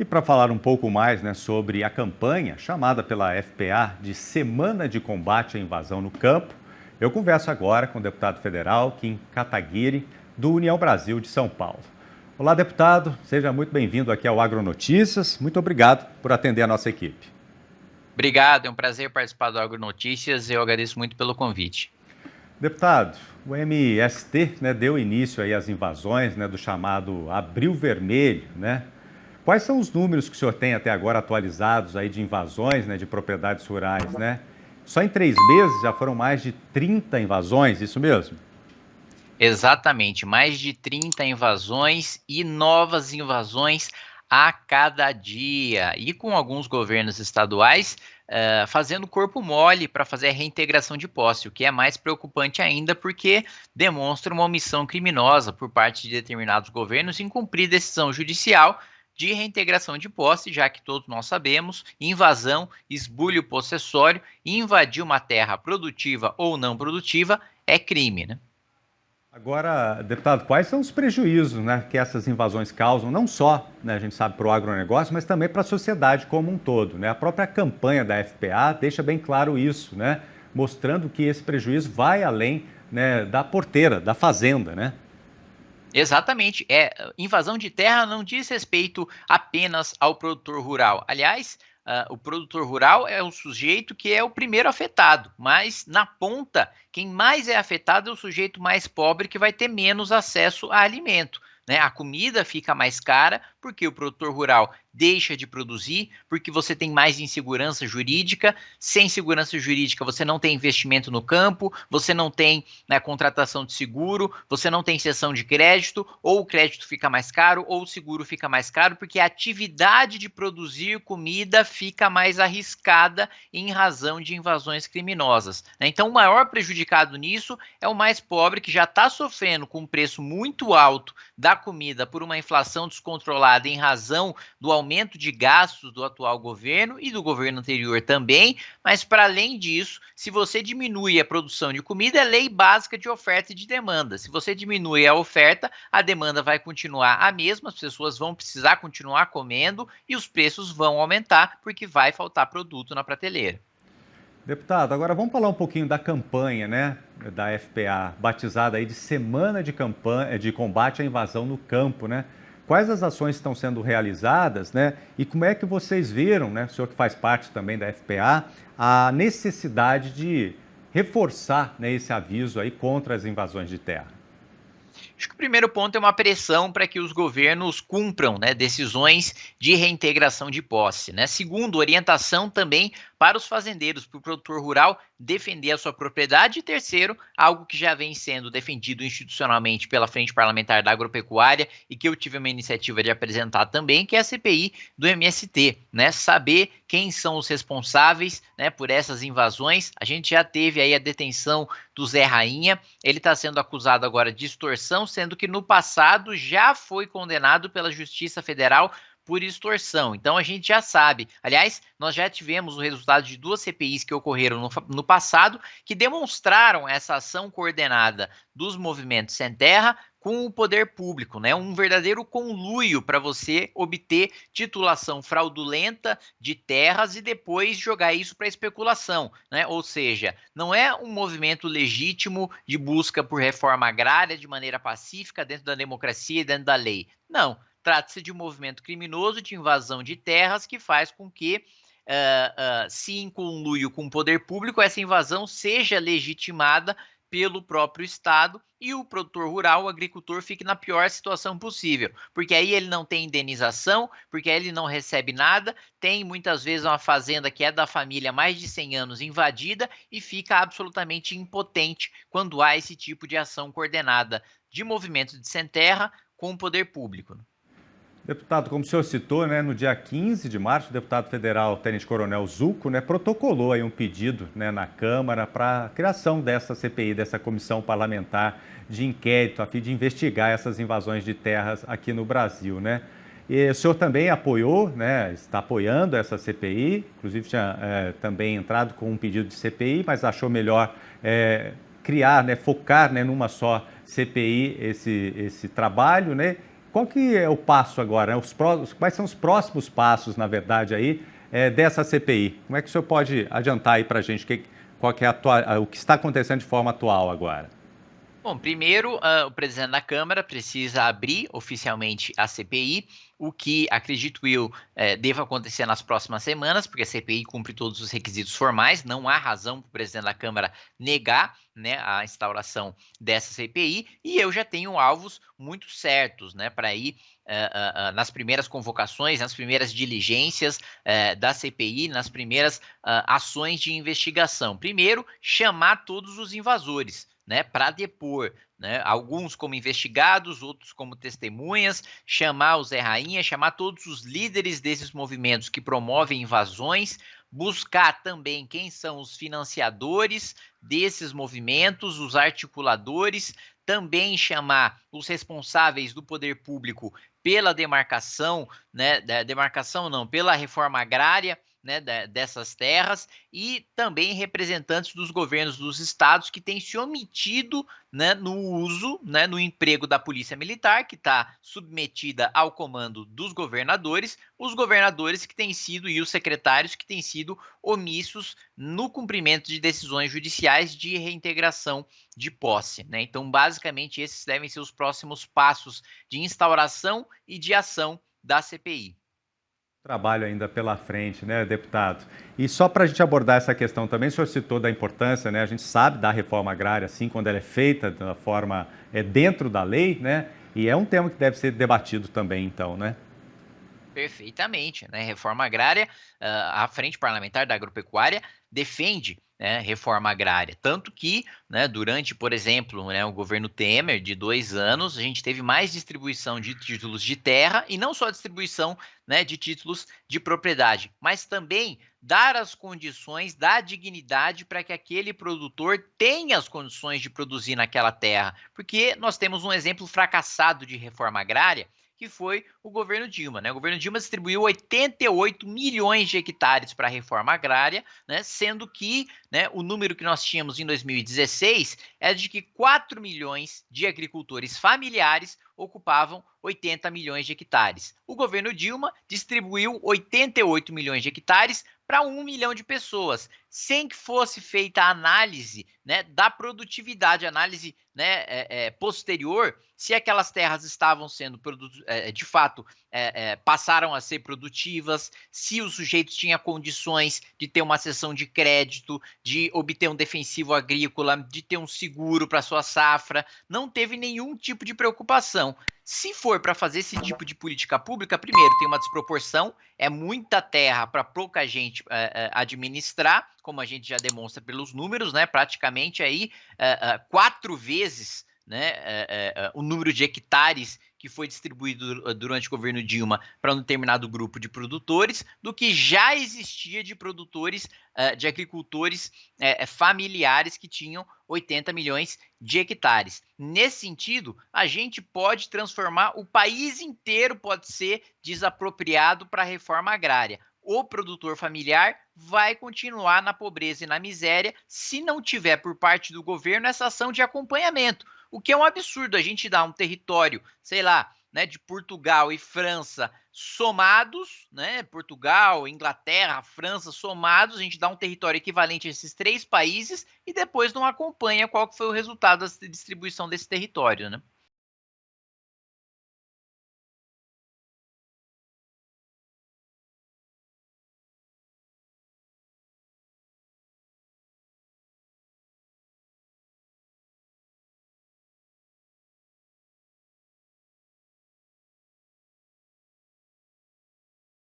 E para falar um pouco mais né, sobre a campanha chamada pela FPA de Semana de Combate à Invasão no Campo, eu converso agora com o deputado federal Kim Kataguiri, do União Brasil de São Paulo. Olá, deputado, seja muito bem-vindo aqui ao Agronotícias. Muito obrigado por atender a nossa equipe. Obrigado, é um prazer participar do Agronotícias e eu agradeço muito pelo convite. Deputado, o MST né, deu início aí às invasões né, do chamado Abril Vermelho, né? Quais são os números que o senhor tem até agora atualizados aí de invasões né, de propriedades rurais, né? Só em três meses já foram mais de 30 invasões, isso mesmo? Exatamente, mais de 30 invasões e novas invasões a cada dia. E com alguns governos estaduais uh, fazendo corpo mole para fazer a reintegração de posse, o que é mais preocupante ainda porque demonstra uma omissão criminosa por parte de determinados governos em cumprir decisão judicial de reintegração de posse, já que todos nós sabemos, invasão, esbulho possessório, invadir uma terra produtiva ou não produtiva é crime, né? Agora, deputado, quais são os prejuízos né, que essas invasões causam, não só, né, a gente sabe, para o agronegócio, mas também para a sociedade como um todo? Né? A própria campanha da FPA deixa bem claro isso, né, mostrando que esse prejuízo vai além né, da porteira, da fazenda, né? Exatamente. É, invasão de terra não diz respeito apenas ao produtor rural. Aliás, Uh, o produtor rural é o sujeito que é o primeiro afetado, mas na ponta, quem mais é afetado é o sujeito mais pobre que vai ter menos acesso a alimento. Né? A comida fica mais cara porque o produtor rural deixa de produzir, porque você tem mais insegurança jurídica. Sem segurança jurídica, você não tem investimento no campo, você não tem né, contratação de seguro, você não tem cessão de crédito, ou o crédito fica mais caro, ou o seguro fica mais caro, porque a atividade de produzir comida fica mais arriscada em razão de invasões criminosas. Né? Então, o maior prejudicado nisso é o mais pobre, que já está sofrendo com um preço muito alto da comida por uma inflação descontrolada em razão do aumento de gastos do atual governo e do governo anterior também, mas para além disso, se você diminui a produção de comida, é lei básica de oferta e de demanda. Se você diminui a oferta, a demanda vai continuar a mesma, as pessoas vão precisar continuar comendo e os preços vão aumentar porque vai faltar produto na prateleira. Deputado, agora vamos falar um pouquinho da campanha, né, da FPA, batizada aí de Semana de, campanha, de Combate à Invasão no Campo, né? Quais as ações estão sendo realizadas, né? E como é que vocês viram, né, o senhor que faz parte também da FPA, a necessidade de reforçar né, esse aviso aí contra as invasões de terra? Acho que o primeiro ponto é uma pressão para que os governos cumpram né, decisões de reintegração de posse. Né? Segundo, orientação também para os fazendeiros, para o produtor rural defender a sua propriedade. E terceiro, algo que já vem sendo defendido institucionalmente pela Frente Parlamentar da Agropecuária e que eu tive uma iniciativa de apresentar também, que é a CPI do MST, né? Saber quem são os responsáveis, né, por essas invasões. A gente já teve aí a detenção do Zé Rainha. Ele está sendo acusado agora de extorsão, sendo que no passado já foi condenado pela Justiça Federal por extorsão. Então a gente já sabe. Aliás, nós já tivemos o resultado de duas CPIs que ocorreram no, no passado que demonstraram essa ação coordenada dos movimentos sem terra com o poder público, né? Um verdadeiro conluio para você obter titulação fraudulenta de terras e depois jogar isso para especulação, né? Ou seja, não é um movimento legítimo de busca por reforma agrária de maneira pacífica dentro da democracia e dentro da lei. Não, Trata-se de um movimento criminoso de invasão de terras que faz com que, uh, uh, se em conluio com o poder público, essa invasão seja legitimada pelo próprio Estado e o produtor rural, o agricultor, fique na pior situação possível, porque aí ele não tem indenização, porque aí ele não recebe nada, tem muitas vezes uma fazenda que é da família há mais de 100 anos invadida e fica absolutamente impotente quando há esse tipo de ação coordenada de movimento de sem terra com o poder público. Deputado, como o senhor citou, né, no dia 15 de março, o deputado federal Tenente Coronel Zuco né, protocolou aí um pedido né, na Câmara para a criação dessa CPI, dessa comissão parlamentar de inquérito, a fim de investigar essas invasões de terras aqui no Brasil. Né? E o senhor também apoiou, né, está apoiando essa CPI, inclusive tinha é, também entrado com um pedido de CPI, mas achou melhor é, criar, né, focar né, numa só CPI esse, esse trabalho, né? Qual que é o passo agora? Os pró... Quais são os próximos passos, na verdade, aí, é, dessa CPI? Como é que o senhor pode adiantar aí para a gente que, qual que é atua... o que está acontecendo de forma atual agora? Bom, primeiro, uh, o presidente da Câmara precisa abrir oficialmente a CPI, o que acredito eu eh, deva acontecer nas próximas semanas, porque a CPI cumpre todos os requisitos formais, não há razão para o presidente da Câmara negar né, a instauração dessa CPI, e eu já tenho alvos muito certos né, para ir uh, uh, nas primeiras convocações, nas primeiras diligências da CPI, nas primeiras ações de investigação. Primeiro, chamar todos os invasores né, para depor, né, alguns como investigados, outros como testemunhas, chamar o Zé Rainha, chamar todos os líderes desses movimentos que promovem invasões, buscar também quem são os financiadores desses movimentos, os articuladores, também chamar os responsáveis do poder público pela demarcação, né, demarcação não, pela reforma agrária, né, dessas terras e também representantes dos governos dos estados que têm se omitido né, no uso, né, no emprego da polícia militar, que está submetida ao comando dos governadores, os governadores que têm sido e os secretários que têm sido omissos no cumprimento de decisões judiciais de reintegração de posse. Né? Então, basicamente, esses devem ser os próximos passos de instauração e de ação da CPI. Trabalho ainda pela frente, né, deputado? E só para a gente abordar essa questão também, o senhor citou da importância, né? A gente sabe da reforma agrária, assim, quando ela é feita da forma é, dentro da lei, né? E é um tema que deve ser debatido também, então, né? Perfeitamente, né? Reforma agrária, uh, a Frente Parlamentar da Agropecuária defende né, reforma agrária. Tanto que, né, durante, por exemplo, né, o governo Temer, de dois anos, a gente teve mais distribuição de títulos de terra e não só distribuição né, de títulos de propriedade, mas também dar as condições, dar dignidade para que aquele produtor tenha as condições de produzir naquela terra. Porque nós temos um exemplo fracassado de reforma agrária que foi o governo Dilma. Né? O governo Dilma distribuiu 88 milhões de hectares para a reforma agrária, né? sendo que né, o número que nós tínhamos em 2016 é de que 4 milhões de agricultores familiares ocupavam 80 milhões de hectares. O governo Dilma distribuiu 88 milhões de hectares para um milhão de pessoas, sem que fosse feita a análise né, da produtividade, análise né, é, é, posterior, se aquelas terras estavam sendo é, de fato é, é, passaram a ser produtivas, se o sujeito tinha condições de ter uma sessão de crédito, de obter um defensivo agrícola, de ter um seguro para sua safra, não teve nenhum tipo de preocupação. Se for para fazer esse tipo de política pública, primeiro, tem uma desproporção, é muita terra para pouca gente é, é, administrar, como a gente já demonstra pelos números, né? Praticamente aí é, quatro vezes né, o número de hectares que foi distribuído durante o governo Dilma para um determinado grupo de produtores, do que já existia de produtores, de agricultores familiares que tinham 80 milhões de hectares. Nesse sentido, a gente pode transformar o país inteiro, pode ser desapropriado para a reforma agrária. O produtor familiar vai continuar na pobreza e na miséria se não tiver por parte do governo essa ação de acompanhamento. O que é um absurdo a gente dar um território, sei lá, né, de Portugal e França somados, né, Portugal, Inglaterra, França somados, a gente dá um território equivalente a esses três países e depois não acompanha qual foi o resultado da distribuição desse território, né?